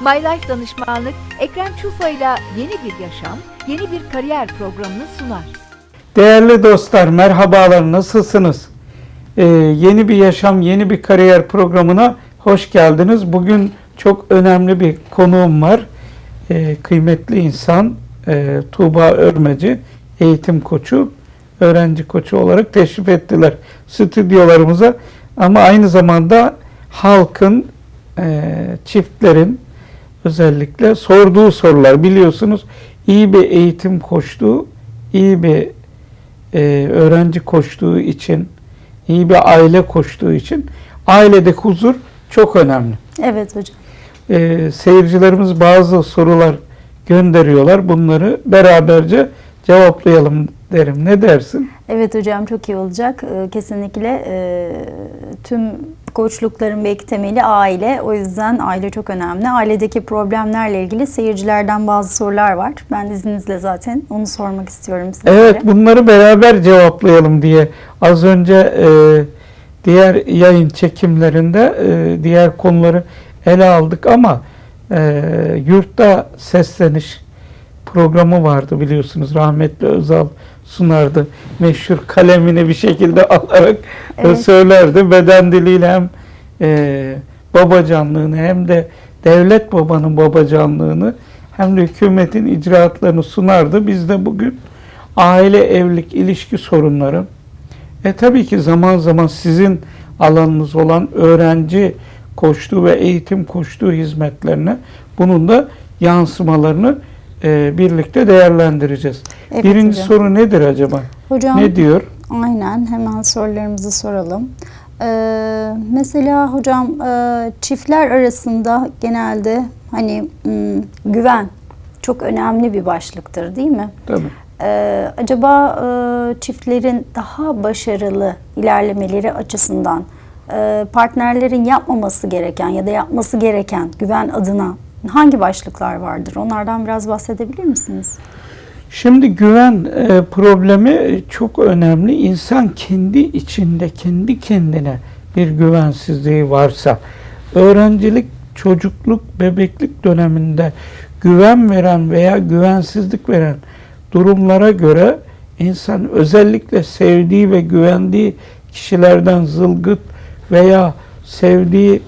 My Life Danışmanlık, Ekrem Çufa ile yeni bir yaşam, yeni bir kariyer programını sunar. Değerli dostlar merhabalar nasılsınız? Ee, yeni bir yaşam, yeni bir kariyer programına hoş geldiniz. Bugün çok önemli bir konuğum var. Ee, kıymetli insan e, Tuğba Örmeci, eğitim koçu, öğrenci koçu olarak teşrif ettiler stüdyolarımıza. Ama aynı zamanda halkın, e, çiftlerin özellikle sorduğu sorular biliyorsunuz iyi bir eğitim koçluğu, iyi bir e, öğrenci koştuğu için, iyi bir aile koştuğu için ailedeki huzur çok önemli. Evet hocam. E, seyircilerimiz bazı sorular gönderiyorlar. Bunları beraberce cevaplayalım derim. Ne dersin? Evet hocam çok iyi olacak. Ee, Kesinlikle e, tüm koçlukların belki temeli aile. O yüzden aile çok önemli. Ailedeki problemlerle ilgili seyircilerden bazı sorular var. Ben izninizle zaten onu sormak istiyorum sizlere. Evet bunları beraber cevaplayalım diye az önce e, diğer yayın çekimlerinde e, diğer konuları ele aldık ama e, yurtta sesleniş programı vardı biliyorsunuz rahmetli Özal sunardı meşhur kalemini bir şekilde alarak Evet. söylerdi beden diliyle hem e, babacanlığını hem de devlet babanın babacanlığını hem de hükümetin icraatlarını sunardı. Biz de bugün aile, evlilik, ilişki sorunları e tabii ki zaman zaman sizin alanınız olan öğrenci koştuğu ve eğitim koştuğu hizmetlerine bunun da yansımalarını e, birlikte değerlendireceğiz. Evet Birinci hocam. soru nedir acaba? Hocam Ne diyor? aynen hemen sorularımızı soralım. Ee, mesela hocam e, çiftler arasında genelde hani m, güven çok önemli bir başlıktır değil mi? Tabii. Ee, acaba e, çiftlerin daha başarılı ilerlemeleri açısından e, partnerlerin yapmaması gereken ya da yapması gereken güven adına hangi başlıklar vardır? Onlardan biraz bahsedebilir misiniz? Şimdi güven e, problemi çok önemli. İnsan kendi içinde, kendi kendine bir güvensizliği varsa, öğrencilik, çocukluk, bebeklik döneminde güven veren veya güvensizlik veren durumlara göre insan özellikle sevdiği ve güvendiği kişilerden zılgıt veya sevdiği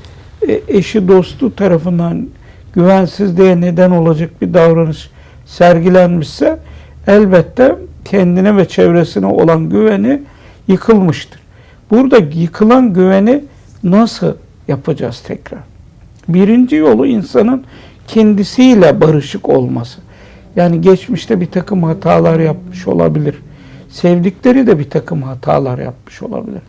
e, eşi dostu tarafından güvensizliğe neden olacak bir davranış sergilenmişse elbette kendine ve çevresine olan güveni yıkılmıştır. Burada yıkılan güveni nasıl yapacağız tekrar? Birinci yolu insanın kendisiyle barışık olması. Yani geçmişte bir takım hatalar yapmış olabilir. Sevdikleri de bir takım hatalar yapmış olabilir.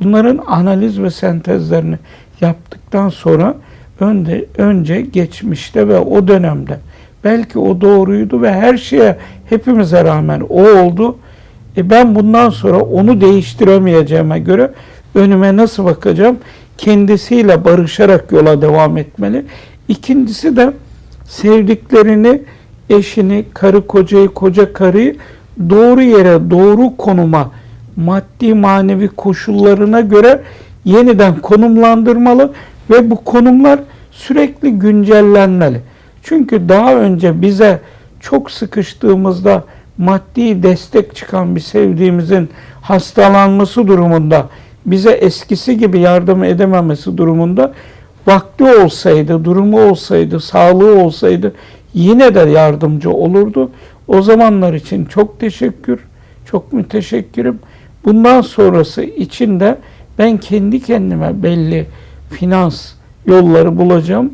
Bunların analiz ve sentezlerini yaptıktan sonra önde, önce geçmişte ve o dönemde belki o doğruydu ve her şeye hepimize rağmen o oldu. E ben bundan sonra onu değiştiremeyeceğime göre önüme nasıl bakacağım? Kendisiyle barışarak yola devam etmeli. İkincisi de sevdiklerini, eşini, karı kocayı, koca karıyı doğru yere, doğru konuma, maddi manevi koşullarına göre yeniden konumlandırmalı ve bu konumlar sürekli güncellenmeli. Çünkü daha önce bize çok sıkıştığımızda maddi destek çıkan bir sevdiğimizin hastalanması durumunda bize eskisi gibi yardım edememesi durumunda vakti olsaydı, durumu olsaydı, sağlığı olsaydı yine de yardımcı olurdu. O zamanlar için çok teşekkür, çok müteşekkirim. Bundan sonrası için de ben kendi kendime belli finans yolları bulacağım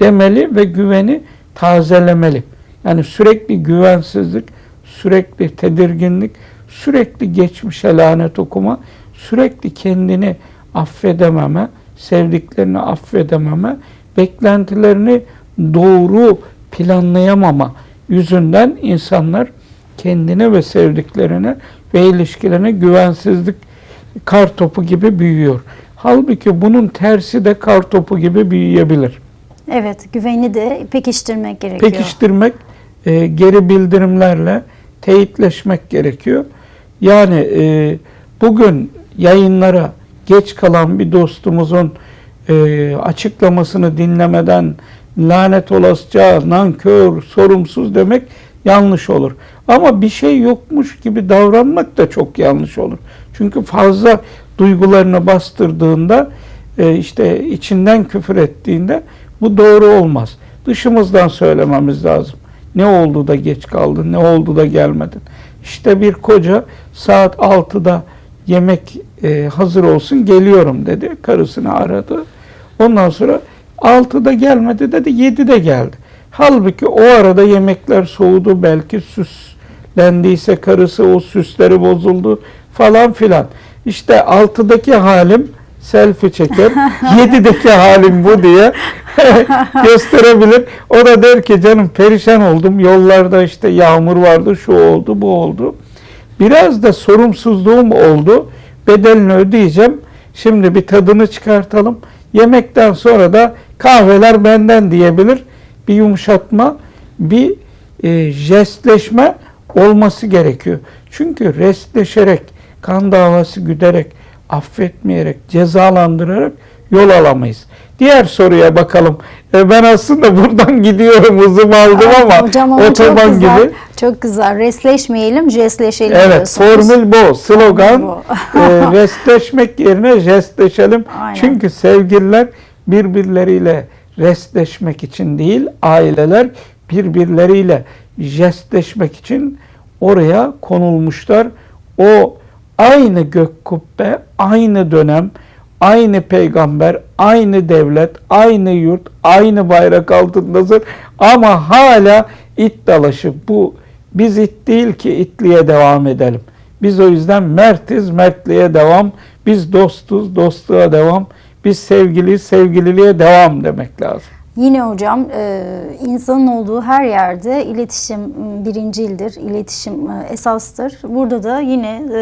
demeli ve güveni tazelemeli. Yani sürekli güvensizlik, sürekli tedirginlik, sürekli geçmişe lanet okuma, sürekli kendini affedememe, sevdiklerini affedememe, beklentilerini doğru planlayamama yüzünden insanlar kendine ve sevdiklerine ve ilişkilerine güvensizlik kar topu gibi büyüyor. Halbuki bunun tersi de kar topu gibi büyüyebilir. Evet, güveni de pekiştirmek gerekiyor. Pekiştirmek, e, geri bildirimlerle teyitleşmek gerekiyor. Yani e, bugün yayınlara geç kalan bir dostumuzun e, açıklamasını dinlemeden lanet olasıca, nankör, sorumsuz demek yanlış olur. Ama bir şey yokmuş gibi davranmak da çok yanlış olur. Çünkü fazla duygularını bastırdığında e, işte içinden küfür ettiğinde bu doğru olmaz. Dışımızdan söylememiz lazım. Ne oldu da geç kaldın, ne oldu da gelmedin. İşte bir koca saat 6'da yemek e, hazır olsun geliyorum dedi. Karısını aradı. Ondan sonra 6'da gelmedi dedi 7'de geldi. Halbuki o arada yemekler soğudu belki süslendiyse karısı o süsleri bozuldu falan filan. İşte 6'daki halim selfie çeker, 7'deki halim bu diye gösterebilir. O da der ki canım perişan oldum. Yollarda işte yağmur vardı, şu oldu, bu oldu. Biraz da sorumsuzluğum oldu. Bedelini ödeyeceğim. Şimdi bir tadını çıkartalım. Yemekten sonra da kahveler benden diyebilir. Bir yumuşatma, bir e, jestleşme olması gerekiyor. Çünkü restleşerek, kan davası güderek, affetmeyerek, cezalandırarak yol alamayız. Diğer soruya bakalım. E, ben aslında buradan gidiyorum, hızımı aldım Aa, ama hocam ama çok otoban güzel, gibi. Çok güzel. Restleşmeyelim, jestleşelim Evet, diyorsunuz. formül bu. Slogan bu. e, restleşmek yerine jestleşelim. Aynen. Çünkü sevgililer birbirleriyle restleşmek için değil, aileler birbirleriyle jestleşmek için oraya konulmuşlar. O aynı gök kubbe, aynı dönem, aynı peygamber, aynı devlet, aynı yurt, aynı bayrak altındasın ama hala it dalaşı. Bu biz it değil ki itliğe devam edelim. Biz o yüzden mertiz, mertliğe devam. Biz dostuz, dostluğa devam. Biz sevgiliyiz, sevgililiğe devam demek lazım. Yine hocam e, insanın olduğu her yerde iletişim birincildir, iletişim e, esastır. Burada da yine e,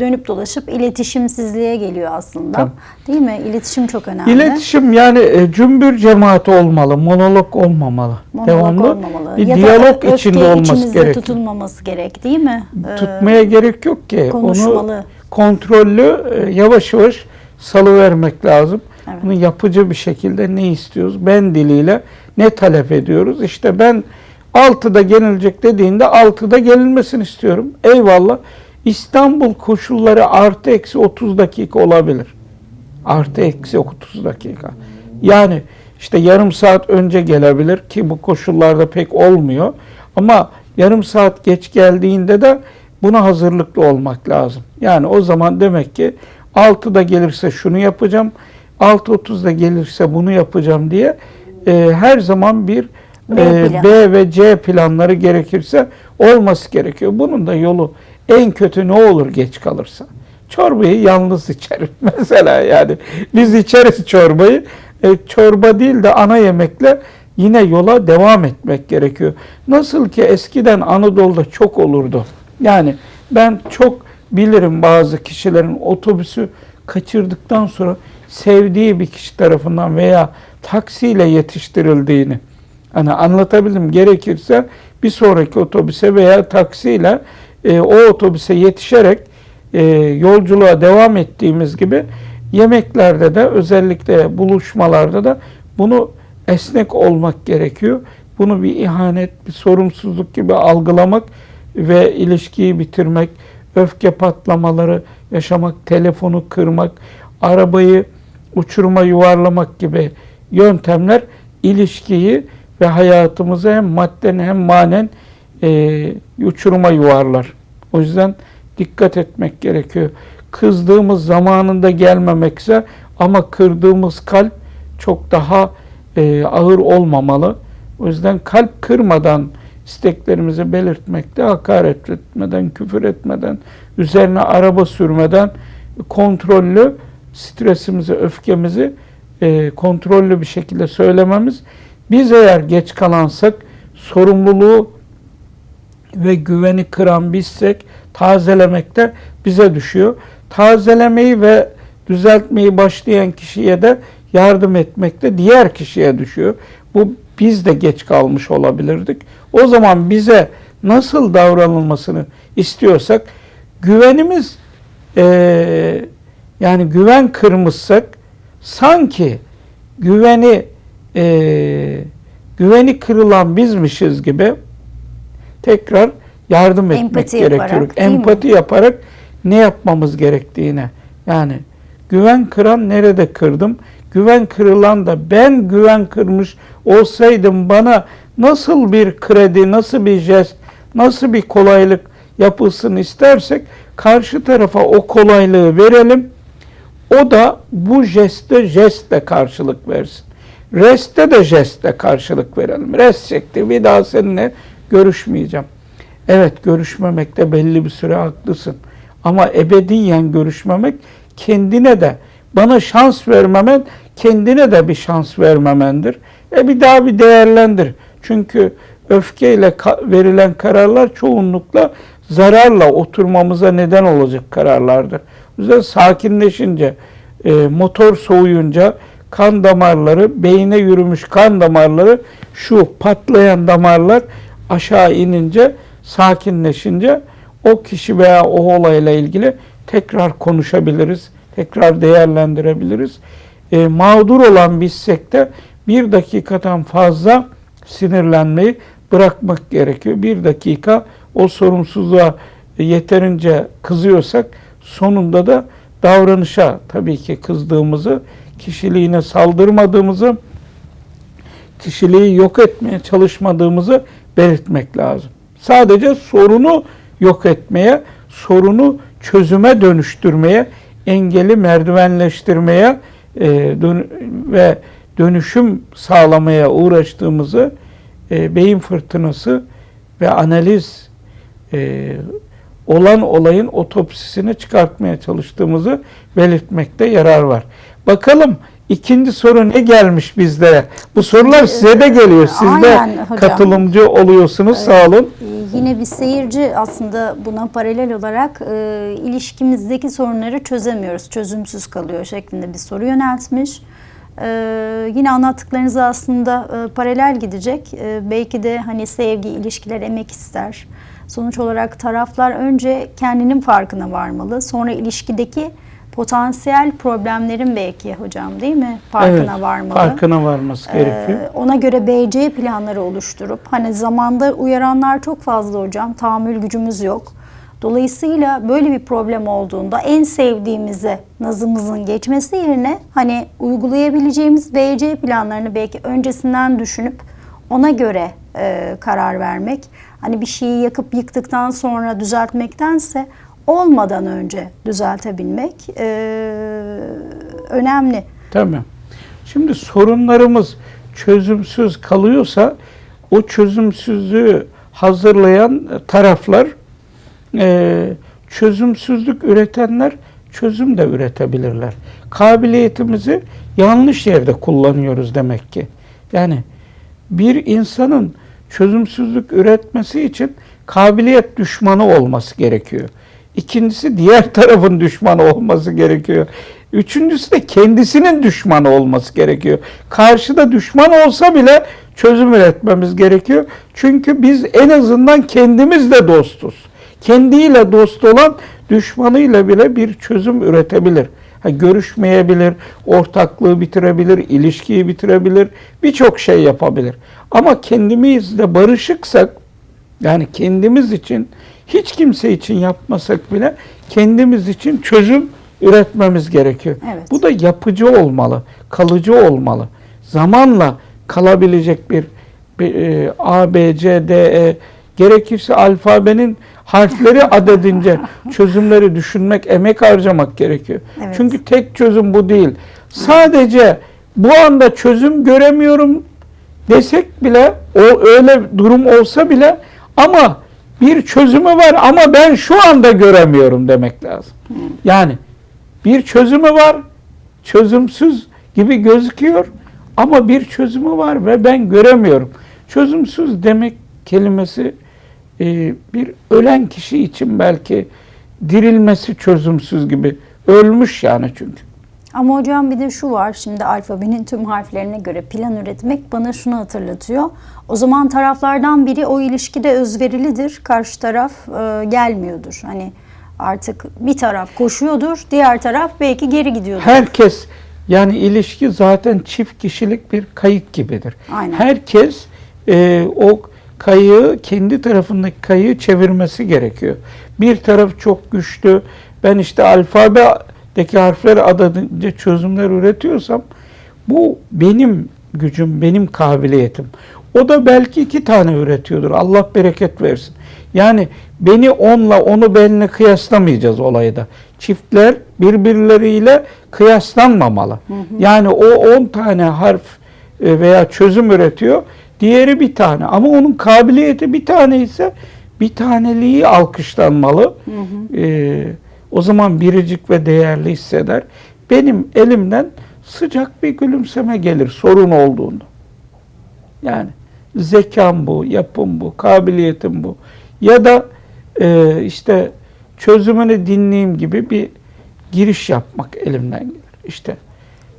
dönüp dolaşıp iletişimsizliğe geliyor aslında. Tabii. Değil mi? İletişim çok önemli. İletişim yani cümbür cemaat olmalı, monolog olmamalı. Monolog Devamlı olmamalı. bir ya diyalog da içinde olması gerekiyor. tutulmaması gerek değil mi? Ee, Tutmaya gerek yok ki. Onu konuşmalı. kontrollü e, yavaş yavaş salıvermek lazım. Evet. Bunu yapıcı bir şekilde ne istiyoruz? Ben diliyle ne talep ediyoruz? İşte ben 6'da gelincek dediğinde 6'da gelinmesini istiyorum. Eyvallah. İstanbul koşulları artı eksi 30 dakika olabilir. Artı eksi 30 dakika. Yani işte yarım saat önce gelebilir ki bu koşullarda pek olmuyor. Ama yarım saat geç geldiğinde de buna hazırlıklı olmak lazım. Yani o zaman demek ki 6'da gelirse şunu yapacağım, 6.30'da gelirse bunu yapacağım diye e, her zaman bir B e. B ve C planları gerekirse olması gerekiyor. Bunun da yolu en kötü ne olur geç kalırsa? Çorbayı yalnız içerim mesela yani. Biz içeriz çorbayı. E, çorba değil de ana yemekle yine yola devam etmek gerekiyor. Nasıl ki eskiden Anadolu'da çok olurdu. Yani ben çok bilirim bazı kişilerin otobüsü kaçırdıktan sonra sevdiği bir kişi tarafından veya taksiyle yetiştirildiğini. Hani anlatabildim gerekirse bir sonraki otobüse veya taksiyle e, o otobüse yetişerek e, yolculuğa devam ettiğimiz gibi yemeklerde de özellikle buluşmalarda da bunu esnek olmak gerekiyor. Bunu bir ihanet, bir sorumsuzluk gibi algılamak ve ilişkiyi bitirmek, öfke patlamaları yaşamak, telefonu kırmak, arabayı uçuruma yuvarlamak gibi yöntemler ilişkiyi ve hayatımızı hem madden hem manen e, uçuruma yuvarlar. O yüzden dikkat etmek gerekiyor. Kızdığımız zamanında gelmemekse ama kırdığımız kalp çok daha e, ağır olmamalı. O yüzden kalp kırmadan isteklerimizi belirtmekte, hakaret etmeden, küfür etmeden, üzerine araba sürmeden kontrollü stresimizi, öfkemizi e, kontrollü bir şekilde söylememiz. Biz eğer geç kalansak sorumluluğu ve güveni kıran bizsek tazelemek de bize düşüyor. Tazelemeyi ve düzeltmeyi başlayan kişiye de yardım etmek de diğer kişiye düşüyor. Bu biz de geç kalmış olabilirdik. O zaman bize nasıl davranılmasını istiyorsak güvenimiz eee yani güven kırmışsak sanki güveni eee güveni kırılan bizmişiz gibi tekrar yardım etmek Empati gerekiyor. yaparak, değil mi? Empati yaparak ne yapmamız gerektiğine. Yani güven kıran nerede kırdım? Güven kırılan da ben güven kırmış olsaydım bana nasıl bir kredi, nasıl bir jest, nasıl bir kolaylık yapılsın istersek karşı tarafa o kolaylığı verelim. O da bu jeste jestle karşılık versin. Reste de jestle karşılık verelim. Rest çekti. Bir daha seninle görüşmeyeceğim. Evet görüşmemekte belli bir süre haklısın. Ama ebediyen görüşmemek kendine de bana şans vermemen kendine de bir şans vermemendir. E bir daha bir değerlendir. Çünkü öfkeyle verilen kararlar çoğunlukla zararla oturmamıza neden olacak kararlardır. Yüzden sakinleşince, e, motor soğuyunca kan damarları, beyne yürümüş kan damarları, şu patlayan damarlar aşağı inince, sakinleşince o kişi veya o olayla ilgili tekrar konuşabiliriz, tekrar değerlendirebiliriz. E, mağdur olan bizsek de bir dakikadan fazla sinirlenmeyi bırakmak gerekiyor. Bir dakika o sorumsuzluğa yeterince kızıyorsak sonunda da davranışa tabii ki kızdığımızı, kişiliğine saldırmadığımızı, kişiliği yok etmeye çalışmadığımızı belirtmek lazım. Sadece sorunu yok etmeye, sorunu çözüme dönüştürmeye, engeli merdivenleştirmeye e, dön- ve dönüşüm sağlamaya uğraştığımızı e, beyin fırtınası ve analiz e, olan olayın otopsisini çıkartmaya çalıştığımızı belirtmekte yarar var. Bakalım ikinci soru ne gelmiş bizlere? Bu sorular size de geliyor. Siz de Aynen hocam. katılımcı oluyorsunuz. Sağ olun. Ee, Yine bir seyirci aslında buna paralel olarak e, ilişkimizdeki sorunları çözemiyoruz, çözümsüz kalıyor şeklinde bir soru yöneltmiş. Ee, yine anlattıklarınız aslında e, paralel gidecek. Ee, belki de hani sevgi, ilişkiler emek ister. Sonuç olarak taraflar önce kendinin farkına varmalı. Sonra ilişkideki potansiyel problemlerin belki hocam değil mi? Farkına Evet, varmalı. Farkına varması gerekiyor. Ee, ona göre BC planları oluşturup hani zamanda uyaranlar çok fazla hocam. Tahammül gücümüz yok. Dolayısıyla böyle bir problem olduğunda en sevdiğimize nazımızın geçmesi yerine hani uygulayabileceğimiz BC planlarını belki öncesinden düşünüp ona göre e, karar vermek. Hani bir şeyi yakıp yıktıktan sonra düzeltmektense olmadan önce düzeltebilmek e, önemli. Tamam. Şimdi sorunlarımız çözümsüz kalıyorsa o çözümsüzlüğü hazırlayan taraflar e, çözümsüzlük üretenler çözüm de üretebilirler. Kabiliyetimizi yanlış yerde kullanıyoruz demek ki. Yani bir insanın çözümsüzlük üretmesi için kabiliyet düşmanı olması gerekiyor. İkincisi diğer tarafın düşmanı olması gerekiyor. Üçüncüsü de kendisinin düşmanı olması gerekiyor. Karşıda düşman olsa bile çözüm üretmemiz gerekiyor. Çünkü biz en azından kendimizle dostuz. Kendiyle dost olan düşmanıyla bile bir çözüm üretebilir. Ha, görüşmeyebilir, ortaklığı bitirebilir, ilişkiyi bitirebilir, birçok şey yapabilir. Ama kendimizle barışıksak, yani kendimiz için, hiç kimse için yapmasak bile kendimiz için çözüm üretmemiz gerekiyor. Evet. Bu da yapıcı olmalı, kalıcı olmalı. Zamanla kalabilecek bir, bir e, A, B, C, D, E, gerekirse alfabenin harfleri adedince çözümleri düşünmek, emek harcamak gerekiyor. Evet. Çünkü tek çözüm bu değil. Sadece bu anda çözüm göremiyorum desek bile o öyle durum olsa bile ama bir çözümü var ama ben şu anda göremiyorum demek lazım. Yani bir çözümü var, çözümsüz gibi gözüküyor ama bir çözümü var ve ben göremiyorum. Çözümsüz demek kelimesi e, bir ölen kişi için belki dirilmesi çözümsüz gibi. Ölmüş yani çünkü. Ama hocam bir de şu var şimdi alfabenin tüm harflerine göre plan üretmek bana şunu hatırlatıyor. O zaman taraflardan biri o ilişkide özverilidir, karşı taraf e, gelmiyordur. Hani artık bir taraf koşuyordur, diğer taraf belki geri gidiyordur. Herkes yani ilişki zaten çift kişilik bir kayık gibidir. Aynen. Herkes e, o kayığı kendi tarafındaki kayığı çevirmesi gerekiyor. Bir taraf çok güçlü. Ben işte alfabedeki harfler adadınca çözümler üretiyorsam bu benim gücüm, benim kabiliyetim. O da belki iki tane üretiyordur. Allah bereket versin. Yani beni onla onu benle kıyaslamayacağız olayda. Çiftler birbirleriyle kıyaslanmamalı. Yani o 10 tane harf e, veya çözüm üretiyor. Diğeri bir tane. Ama onun kabiliyeti bir tane ise bir taneliği alkışlanmalı. E, o zaman biricik ve değerli hisseder. Benim elimden sıcak bir gülümseme gelir sorun olduğunda. Yani zekam bu, yapım bu, kabiliyetim bu. Ya da e, işte çözümünü dinleyeyim gibi bir giriş yapmak elimden gelir. İşte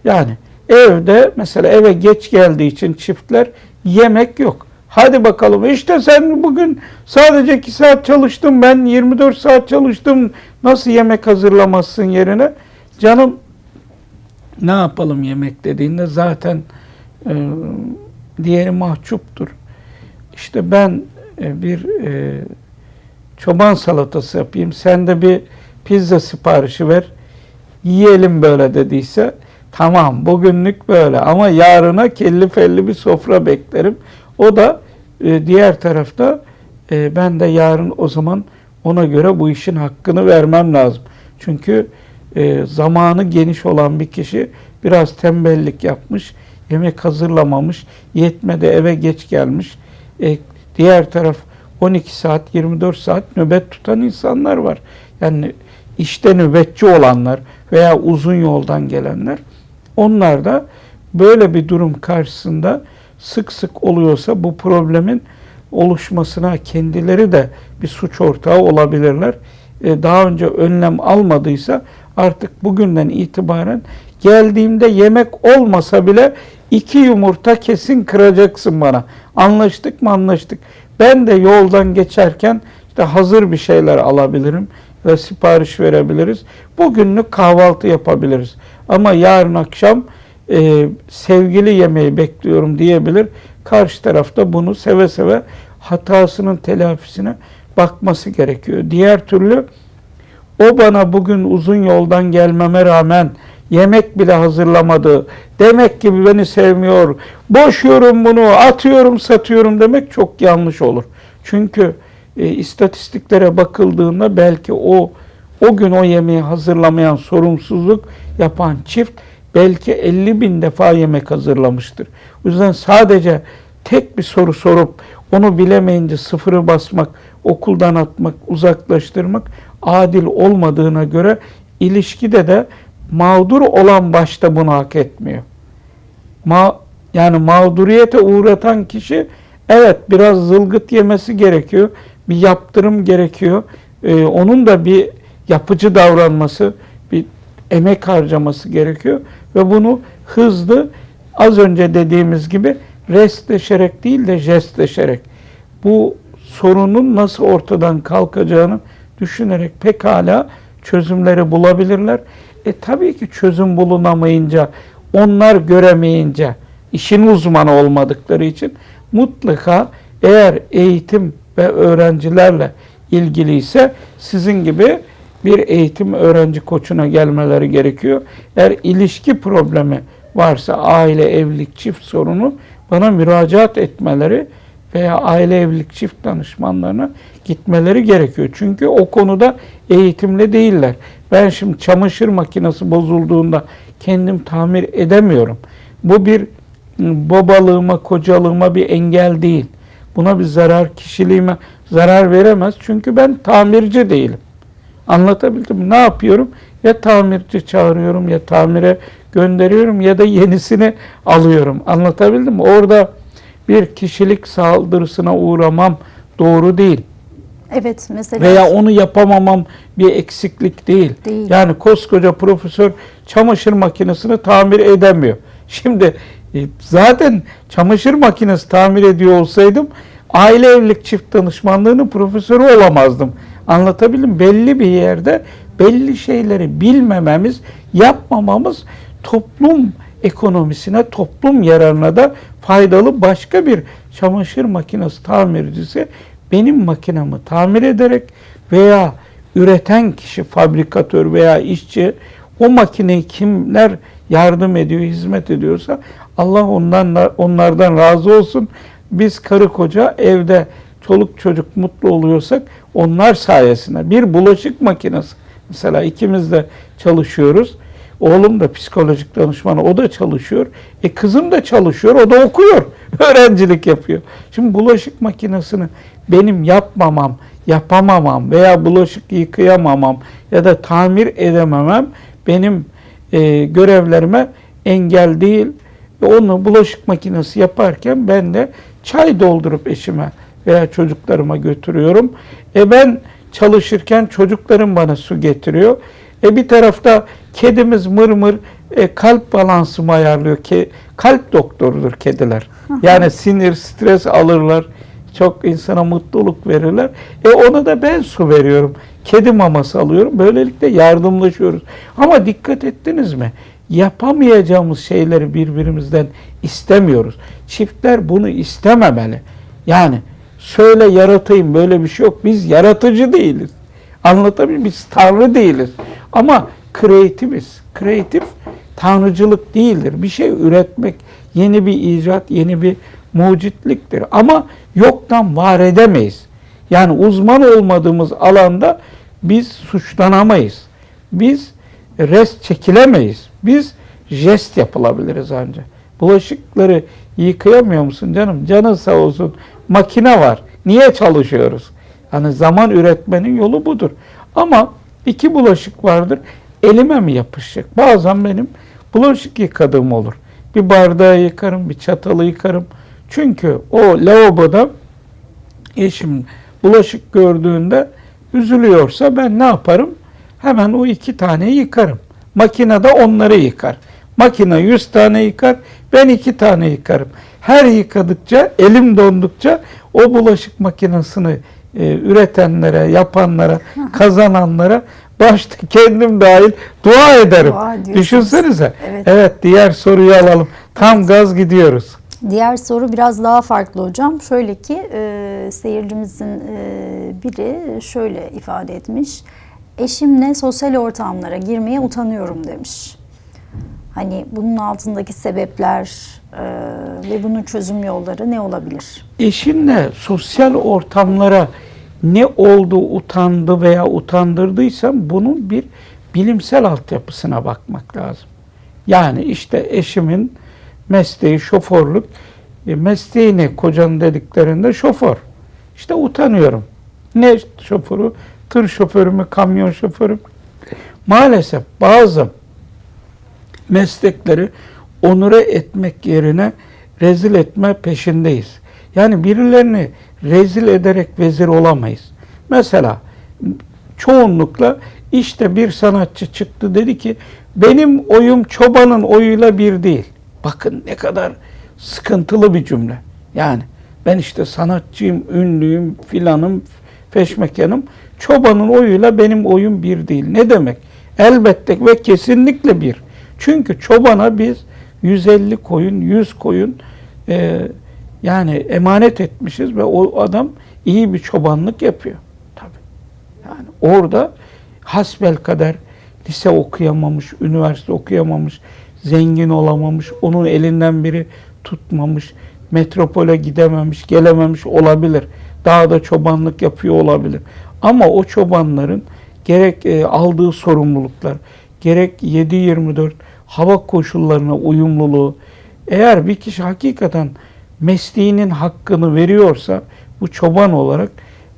yani evde mesela eve geç geldiği için çiftler yemek yok. Hadi bakalım işte sen bugün sadece 2 saat çalıştın ben 24 saat çalıştım nasıl yemek hazırlamazsın yerine? Canım ne yapalım yemek dediğinde zaten e, diğeri mahcuptur. İşte ben e, bir e, çoban salatası yapayım, sen de bir pizza siparişi ver, yiyelim böyle dediyse, tamam bugünlük böyle ama yarına kelli felli bir sofra beklerim. O da e, diğer tarafta e, ben de yarın o zaman ona göre bu işin hakkını vermem lazım. Çünkü e, zamanı geniş olan bir kişi biraz tembellik yapmış, yemek hazırlamamış, yetmedi eve geç gelmiş. E, diğer taraf 12 saat, 24 saat nöbet tutan insanlar var. Yani işte nöbetçi olanlar veya uzun yoldan gelenler. Onlar da böyle bir durum karşısında sık sık oluyorsa bu problemin oluşmasına kendileri de bir suç ortağı olabilirler. E, daha önce önlem almadıysa artık bugünden itibaren geldiğimde yemek olmasa bile iki yumurta kesin kıracaksın bana. Anlaştık mı anlaştık. Ben de yoldan geçerken işte hazır bir şeyler alabilirim ve sipariş verebiliriz. Bugünlük kahvaltı yapabiliriz. Ama yarın akşam e, sevgili yemeği bekliyorum diyebilir. Karşı tarafta bunu seve seve hatasının telafisine bakması gerekiyor. Diğer türlü o bana bugün uzun yoldan gelmeme rağmen yemek bile hazırlamadı. Demek ki beni sevmiyor. Boşuyorum bunu, atıyorum, satıyorum demek çok yanlış olur. Çünkü e, istatistiklere bakıldığında belki o o gün o yemeği hazırlamayan, sorumsuzluk yapan çift belki 50 bin defa yemek hazırlamıştır. O yüzden sadece tek bir soru sorup onu bilemeyince sıfırı basmak, okuldan atmak, uzaklaştırmak adil olmadığına göre ilişkide de mağdur olan başta bunu hak etmiyor. Ma yani mağduriyete uğratan kişi evet biraz zılgıt yemesi gerekiyor. Bir yaptırım gerekiyor. Ee, onun da bir yapıcı davranması, emek harcaması gerekiyor. Ve bunu hızlı az önce dediğimiz gibi restleşerek değil de jestleşerek bu sorunun nasıl ortadan kalkacağını düşünerek pekala çözümleri bulabilirler. E tabii ki çözüm bulunamayınca, onlar göremeyince, işin uzmanı olmadıkları için mutlaka eğer eğitim ve öğrencilerle ilgiliyse sizin gibi bir eğitim öğrenci koçuna gelmeleri gerekiyor. Eğer ilişki problemi varsa aile, evlilik, çift sorunu bana müracaat etmeleri veya aile evlilik çift danışmanlarına gitmeleri gerekiyor. Çünkü o konuda eğitimli değiller. Ben şimdi çamaşır makinesi bozulduğunda kendim tamir edemiyorum. Bu bir ıı, babalığıma, kocalığıma bir engel değil. Buna bir zarar, kişiliğime zarar veremez. Çünkü ben tamirci değilim. Anlatabildim mi? Ne yapıyorum? Ya tamirci çağırıyorum ya tamire gönderiyorum ya da yenisini alıyorum. Anlatabildim mi? Orada bir kişilik saldırısına uğramam doğru değil. Evet mesela Veya onu yapamamam bir eksiklik değil. Değil. Yani koskoca profesör çamaşır makinesini tamir edemiyor. Şimdi e, zaten çamaşır makinesi tamir ediyor olsaydım aile evlilik çift danışmanlığının profesörü olamazdım. Anlatabildim belli bir yerde belli şeyleri bilmememiz, yapmamamız toplum ekonomisine, toplum yararına da faydalı başka bir çamaşır makinesi tamircisi benim makinamı tamir ederek veya üreten kişi, fabrikatör veya işçi o makineyi kimler yardım ediyor, hizmet ediyorsa Allah ondan onlardan razı olsun. Biz karı koca evde çoluk çocuk mutlu oluyorsak onlar sayesinde bir bulaşık makinesi mesela ikimiz de çalışıyoruz. Oğlum da psikolojik danışman, o da çalışıyor. E kızım da çalışıyor, o da okuyor. Öğrencilik yapıyor. Şimdi bulaşık makinesini benim yapmamam, yapamamam veya bulaşık yıkayamamam ya da tamir edememem benim e, görevlerime engel değil. Ve onu bulaşık makinesi yaparken ben de çay doldurup eşime veya çocuklarıma götürüyorum. E ben çalışırken çocuklarım bana su getiriyor. E bir tarafta kedimiz mır mır e, kalp balansımı ayarlıyor ki kalp doktorudur kediler. Yani sinir, stres alırlar. Çok insana mutluluk verirler. E ona da ben su veriyorum. Kedi maması alıyorum. Böylelikle yardımlaşıyoruz. Ama dikkat ettiniz mi? Yapamayacağımız şeyleri birbirimizden istemiyoruz. Çiftler bunu istememeli. Yani söyle yaratayım böyle bir şey yok. Biz yaratıcı değiliz. Anlatabiliyor muyum? Biz tanrı değiliz. Ama kreatifiz. Kreatif tanrıcılık değildir. Bir şey üretmek yeni bir icat, yeni bir mucitliktir. Ama yoktan var edemeyiz. Yani uzman olmadığımız alanda biz suçlanamayız. Biz rest çekilemeyiz. Biz jest yapılabiliriz ancak. Bulaşıkları yıkayamıyor musun canım? Canın sağ olsun. Makine var. Niye çalışıyoruz? Hani zaman üretmenin yolu budur. Ama iki bulaşık vardır. Elime mi yapışacak? Bazen benim bulaşık yıkadığım olur. Bir bardağı yıkarım, bir çatalı yıkarım. Çünkü o lavaboda eşim bulaşık gördüğünde üzülüyorsa ben ne yaparım? Hemen o iki tane yıkarım. Makinede onları yıkar. Makine 100 tane yıkar, ben iki tane yıkarım. Her yıkadıkça, elim dondukça o bulaşık makinesini e, üretenlere, yapanlara, kazananlara başta kendim dahil dua ederim. Dua. Düşünsenize. Evet. Evet. diğer soruyu alalım. Tam gaz gidiyoruz. Diğer soru biraz daha farklı hocam. Şöyle ki e, seyircimizin e, biri şöyle ifade etmiş. Eşimle sosyal ortamlara girmeye utanıyorum demiş. Hani bunun altındaki sebepler e, ve bunun çözüm yolları ne olabilir? Eşinle sosyal ortamlara ne oldu, utandı veya utandırdıysam bunun bir bilimsel altyapısına bakmak lazım. Yani işte eşimin mesleği şoförlük, e, mesleği ne kocanın dediklerinde şoför. İşte utanıyorum. Ne şoförü? Tır şoförü mü, kamyon şoförü mü? Maalesef bazı meslekleri onure etmek yerine rezil etme peşindeyiz. Yani birilerini rezil ederek vezir olamayız. Mesela çoğunlukla işte bir sanatçı çıktı dedi ki benim oyum çobanın oyuyla bir değil. Bakın ne kadar sıkıntılı bir cümle. Yani ben işte sanatçıyım, ünlüyüm, filanım, feşmekanım. Çobanın oyuyla benim oyum bir değil. Ne demek? Elbette ve kesinlikle bir. Çünkü çobana biz 150 koyun, 100 koyun e, yani emanet etmişiz ve o adam iyi bir çobanlık yapıyor. Tabii. Yani orada hasbel kadar lise okuyamamış, üniversite okuyamamış, zengin olamamış, onun elinden biri tutmamış, metropole gidememiş, gelememiş olabilir. Daha da çobanlık yapıyor olabilir. Ama o çobanların gerek e, aldığı sorumluluklar, gerek 7-24 hava koşullarına uyumluluğu, eğer bir kişi hakikaten mesleğinin hakkını veriyorsa bu çoban olarak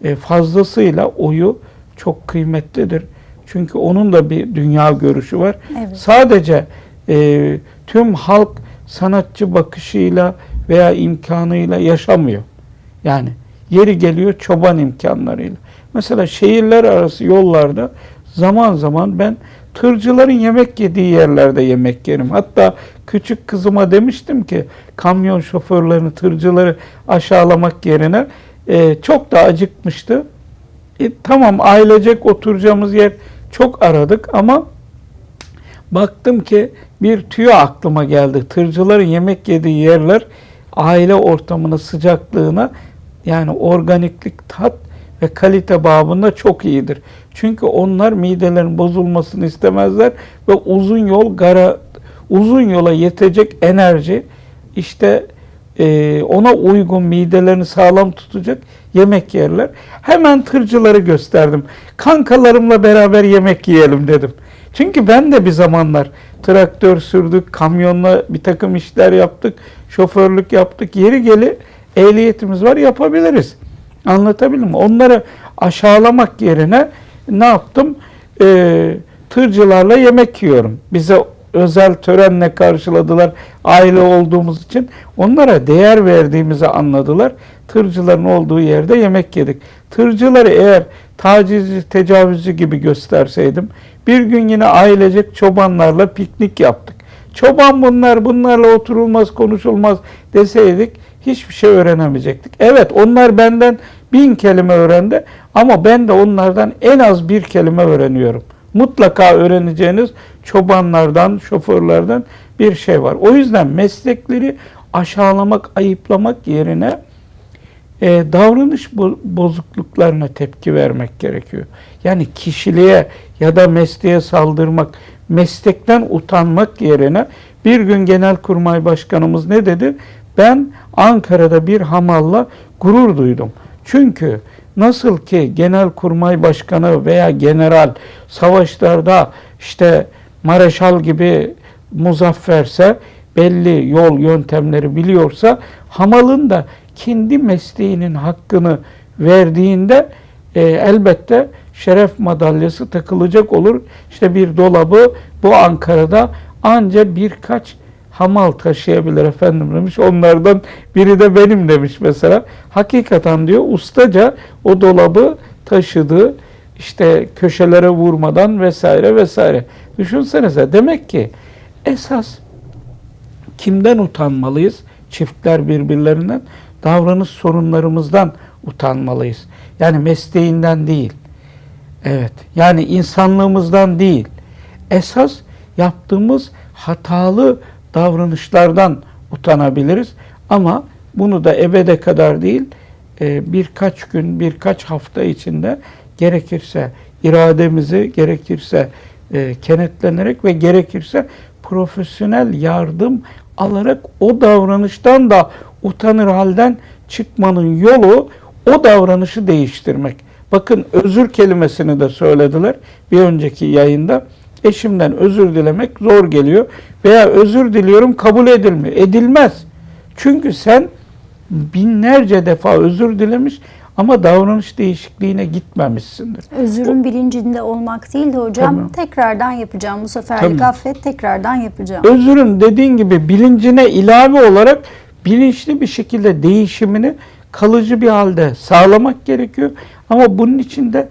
e, fazlasıyla oyu çok kıymetlidir. Çünkü onun da bir dünya görüşü var. Evet. Sadece e, tüm halk sanatçı bakışıyla veya imkanıyla yaşamıyor. Yani yeri geliyor çoban imkanlarıyla. Mesela şehirler arası yollarda zaman zaman ben tırcıların yemek yediği yerlerde yemek yerim. Hatta küçük kızıma demiştim ki kamyon şoförlerini, tırcıları aşağılamak yerine e, çok da acıkmıştı. E, tamam ailecek oturacağımız yer çok aradık ama baktım ki bir tüyo aklıma geldi. Tırcıların yemek yediği yerler aile ortamına sıcaklığına yani organiklik tat ve kalite babında çok iyidir. Çünkü onlar midelerin bozulmasını istemezler ve uzun yol gara uzun yola yetecek enerji işte e, ona uygun midelerini sağlam tutacak yemek yerler. Hemen tırcıları gösterdim. Kankalarımla beraber yemek yiyelim dedim. Çünkü ben de bir zamanlar traktör sürdük, kamyonla bir takım işler yaptık, şoförlük yaptık. Yeri geli ehliyetimiz var yapabiliriz. Anlatabildim mi? Onları aşağılamak yerine ne yaptım? Ee, tırcılarla yemek yiyorum. Bize özel törenle karşıladılar aile olduğumuz için. Onlara değer verdiğimizi anladılar. Tırcıların olduğu yerde yemek yedik. Tırcıları eğer tacizci, tecavüzcü gibi gösterseydim bir gün yine ailecek çobanlarla piknik yaptık. Çoban bunlar, bunlarla oturulmaz, konuşulmaz deseydik hiçbir şey öğrenemeyecektik. Evet onlar benden bin kelime öğrendi ama ben de onlardan en az bir kelime öğreniyorum. Mutlaka öğreneceğiniz çobanlardan, şoförlerden bir şey var. O yüzden meslekleri aşağılamak, ayıplamak yerine e, davranış bo- bozukluklarına tepki vermek gerekiyor. Yani kişiliğe ya da mesleğe saldırmak, meslekten utanmak yerine bir gün Genelkurmay Başkanımız ne dedi? Ben Ankara'da bir hamalla gurur duydum. Çünkü nasıl ki Genelkurmay Başkanı veya general savaşlarda işte mareşal gibi muzafferse belli yol yöntemleri biliyorsa hamalın da kendi mesleğinin hakkını verdiğinde e, elbette şeref madalyası takılacak olur. İşte bir dolabı bu Ankara'da anca birkaç hamal taşıyabilir efendim demiş. Onlardan biri de benim demiş mesela. Hakikaten diyor ustaca o dolabı taşıdı. işte köşelere vurmadan vesaire vesaire. Düşünsenize demek ki esas kimden utanmalıyız? Çiftler birbirlerinden davranış sorunlarımızdan utanmalıyız. Yani mesleğinden değil. Evet. Yani insanlığımızdan değil. Esas yaptığımız hatalı davranışlardan utanabiliriz. Ama bunu da ebede kadar değil, e, birkaç gün, birkaç hafta içinde gerekirse irademizi, gerekirse e, kenetlenerek ve gerekirse profesyonel yardım alarak o davranıştan da utanır halden çıkmanın yolu o davranışı değiştirmek. Bakın özür kelimesini de söylediler bir önceki yayında. Eşimden özür dilemek zor geliyor veya özür diliyorum kabul edilmiyor. Edilmez. Çünkü sen binlerce defa özür dilemiş ama davranış değişikliğine gitmemişsindir. Özürün bilincinde olmak değil de hocam Tamam. tekrardan yapacağım. Bu seferlik Tamam. affet tekrardan yapacağım. Özürün dediğin gibi bilincine ilave olarak bilinçli bir şekilde değişimini kalıcı bir halde sağlamak gerekiyor. Ama bunun için de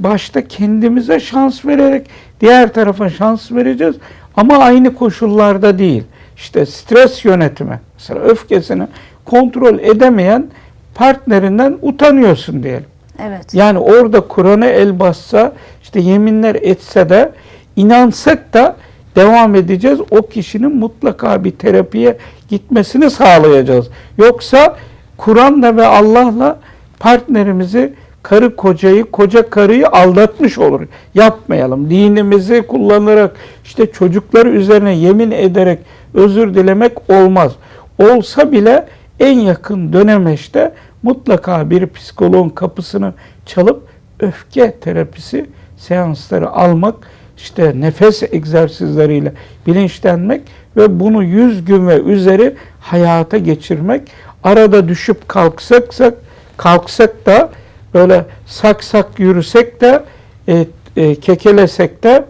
başta kendimize şans vererek diğer tarafa şans vereceğiz. Ama aynı koşullarda değil. İşte stres yönetimi, mesela öfkesini kontrol edemeyen partnerinden utanıyorsun diyelim. Evet. Yani orada Kur'an'a el bassa, işte yeminler etse de inansak da devam edeceğiz. O kişinin mutlaka bir terapiye gitmesini sağlayacağız. Yoksa Kur'an'la ve Allah'la partnerimizi karı kocayı, koca karıyı aldatmış olur. Yapmayalım. Dinimizi kullanarak işte çocukları üzerine yemin ederek özür dilemek olmaz. Olsa bile en yakın dönemeçte mutlaka bir psikoloğun kapısını çalıp öfke terapisi seansları almak, işte nefes egzersizleriyle bilinçlenmek ve bunu 100 gün ve üzeri hayata geçirmek. Arada düşüp kalksaksak, kalksak da böyle sak sak yürüsek de e, e, kekelesek de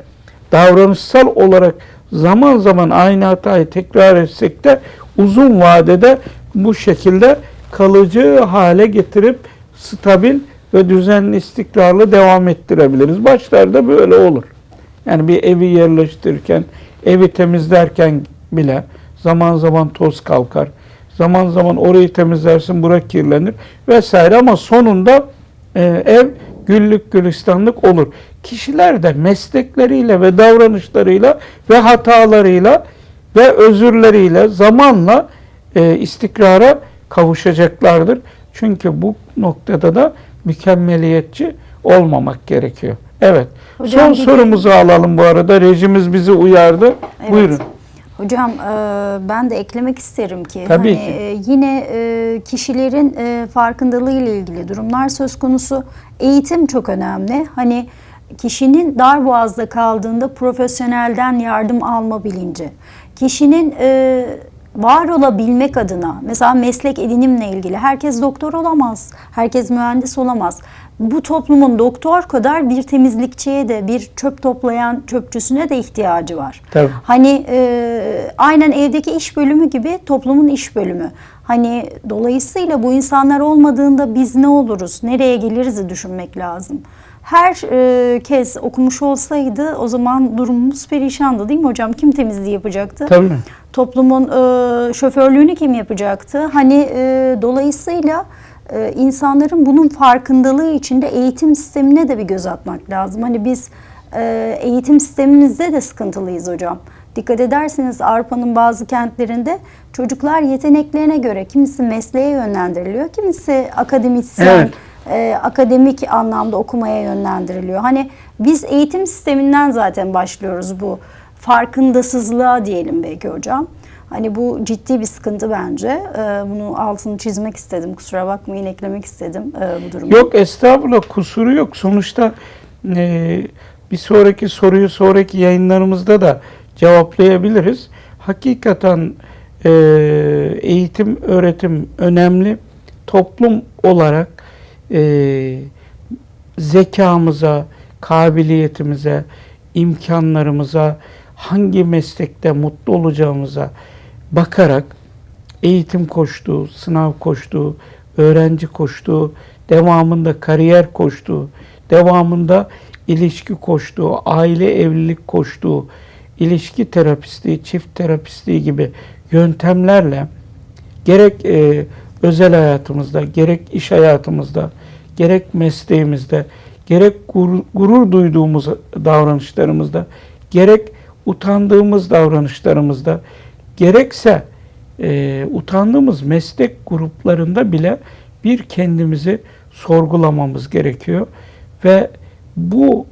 davranışsal olarak zaman zaman aynı hatayı tekrar etsek de uzun vadede bu şekilde kalıcı hale getirip stabil ve düzenli istikrarlı devam ettirebiliriz. Başlarda böyle olur. Yani bir evi yerleştirirken, evi temizlerken bile zaman zaman toz kalkar. Zaman zaman orayı temizlersin, bura kirlenir vesaire ama sonunda e, ev güllük gülistanlık olur. Kişiler de meslekleriyle ve davranışlarıyla ve hatalarıyla ve özürleriyle zamanla e, istikrara kavuşacaklardır. Çünkü bu noktada da mükemmeliyetçi olmamak gerekiyor. Evet. Hocam Son sorumuzu alalım bu arada. Rejimiz bizi uyardı. Evet. Buyurun. Hocam e, ben de eklemek isterim ki Tabii hani, ki. e, yine e, kişilerin e, farkındalığı ile ilgili durumlar söz konusu. Eğitim çok önemli. Hani kişinin dar boğazda kaldığında profesyonelden yardım alma bilinci. Kişinin e, var olabilmek adına mesela meslek edinimle ilgili herkes doktor olamaz, herkes mühendis olamaz. Bu toplumun doktor kadar bir temizlikçiye de bir çöp toplayan çöpçüsüne de ihtiyacı var. Tabii. Hani e, aynen evdeki iş bölümü gibi toplumun iş bölümü. Hani dolayısıyla bu insanlar olmadığında biz ne oluruz, nereye geliriz düşünmek lazım. Her e, kez okumuş olsaydı o zaman durumumuz perişandı değil mi hocam? Kim temizliği yapacaktı? Tabii. Toplumun e, şoförlüğünü kim yapacaktı? Hani e, dolayısıyla e, insanların bunun farkındalığı içinde eğitim sistemine de bir göz atmak lazım. Hani biz e, eğitim sistemimizde de sıkıntılıyız hocam. Dikkat ederseniz Avrupa'nın bazı kentlerinde çocuklar yeteneklerine göre kimisi mesleğe yönlendiriliyor, kimisi akademisyen, Evet. E, akademik anlamda okumaya yönlendiriliyor. Hani biz eğitim sisteminden zaten başlıyoruz bu farkındasızlığa diyelim belki hocam. Hani bu ciddi bir sıkıntı bence. E, bunu altını çizmek istedim. Kusura bakmayın eklemek istedim e, bu durumu. Yok estağfurullah kusuru yok. Sonuçta e, bir sonraki soruyu sonraki yayınlarımızda da cevaplayabiliriz. Hakikaten e, eğitim, öğretim önemli. Toplum olarak e, zekamıza, kabiliyetimize, imkanlarımıza, hangi meslekte mutlu olacağımıza bakarak eğitim koştuğu, sınav koştuğu, öğrenci koştuğu, devamında kariyer koştuğu, devamında ilişki koştuğu, aile evlilik koştuğu, ilişki terapistliği, çift terapistliği gibi yöntemlerle gerek e, özel hayatımızda, gerek iş hayatımızda, gerek mesleğimizde, gerek gurur, duyduğumuz davranışlarımızda, gerek utandığımız davranışlarımızda, gerekse e, utandığımız meslek gruplarında bile bir kendimizi sorgulamamız gerekiyor ve bu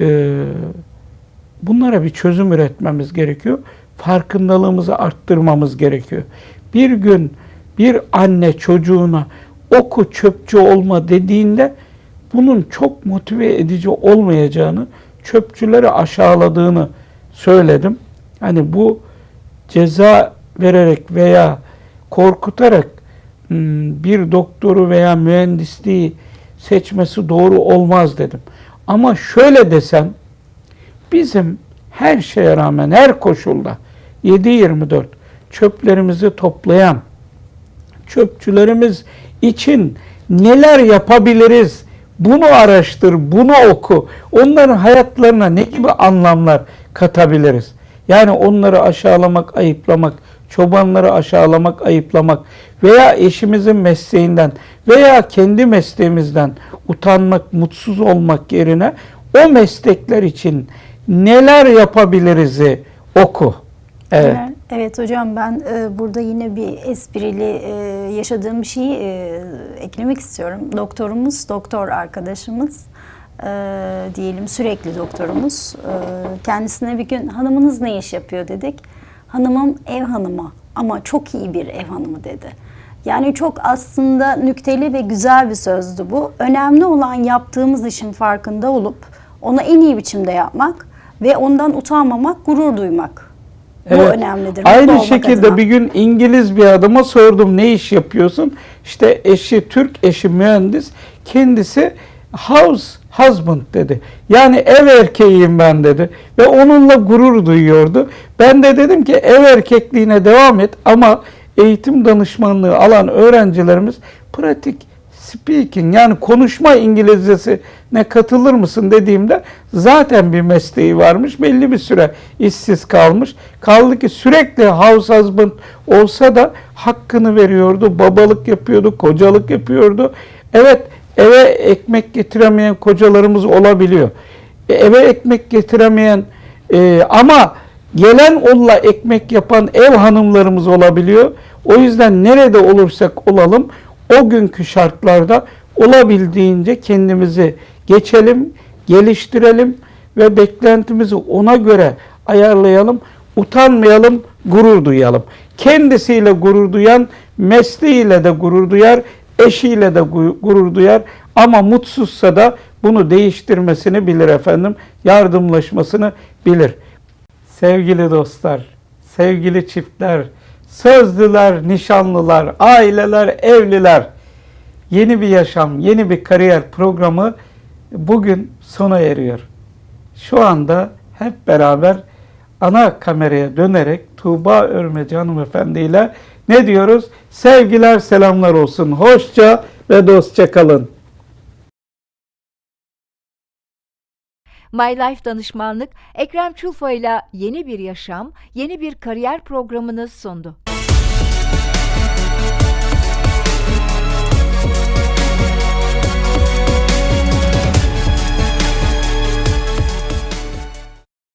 e, bunlara bir çözüm üretmemiz gerekiyor. Farkındalığımızı arttırmamız gerekiyor. Bir gün bir anne çocuğuna oku çöpçü olma dediğinde bunun çok motive edici olmayacağını, çöpçüleri aşağıladığını söyledim. Hani bu ceza vererek veya korkutarak hmm, bir doktoru veya mühendisliği seçmesi doğru olmaz dedim. Ama şöyle desem bizim her şeye rağmen her koşulda 7-24 çöplerimizi toplayan çöpçülerimiz için neler yapabiliriz? Bunu araştır, bunu oku. Onların hayatlarına ne gibi anlamlar katabiliriz? Yani onları aşağılamak, ayıplamak, çobanları aşağılamak, ayıplamak veya eşimizin mesleğinden veya kendi mesleğimizden utanmak, mutsuz olmak yerine o meslekler için neler yapabiliriz'i oku. Evet. Evet. Evet hocam ben e, burada yine bir esprili e, yaşadığım şeyi e, eklemek istiyorum. Doktorumuz, doktor arkadaşımız e, diyelim sürekli doktorumuz. E, kendisine bir gün hanımınız ne iş yapıyor dedik. Hanımım ev hanımı ama çok iyi bir ev hanımı dedi. Yani çok aslında nükteli ve güzel bir sözdü bu. Önemli olan yaptığımız işin farkında olup onu en iyi biçimde yapmak ve ondan utanmamak, gurur duymak. Bu Evet. önemlidir. mutlu Aynı şekilde adına. bir gün İngiliz bir adama sordum ne iş yapıyorsun? İşte eşi Türk, eşi mühendis. Kendisi house husband dedi. Yani ev erkeğiyim ben dedi. Ve onunla gurur duyuyordu. Ben de dedim ki ev erkekliğine devam et ama eğitim danışmanlığı alan öğrencilerimiz pratik speaking yani konuşma İngilizcesi ne katılır mısın dediğimde zaten bir mesleği varmış. Belli bir süre işsiz kalmış. Kaldı ki sürekli house husband olsa da hakkını veriyordu. Babalık yapıyordu, kocalık yapıyordu. Evet eve ekmek getiremeyen kocalarımız olabiliyor. E, eve ekmek getiremeyen e, ama gelen olla ekmek yapan ev hanımlarımız olabiliyor. O yüzden nerede olursak olalım o günkü şartlarda olabildiğince kendimizi geçelim, geliştirelim ve beklentimizi ona göre ayarlayalım. Utanmayalım, gurur duyalım. Kendisiyle gurur duyan mesleğiyle de gurur duyar, eşiyle de gu- gurur duyar ama mutsuzsa da bunu değiştirmesini bilir efendim, yardımlaşmasını bilir. Sevgili dostlar, sevgili çiftler, sözlüler, nişanlılar, aileler, evliler, yeni bir yaşam, yeni bir kariyer programı bugün sona eriyor. Şu anda hep beraber ana kameraya dönerek Tuğba Örmeci hanımefendi ile ne diyoruz? Sevgiler, selamlar olsun. Hoşça ve dostça kalın. My Life Danışmanlık Ekrem Çulfa ile yeni bir yaşam, yeni bir kariyer programını sundu.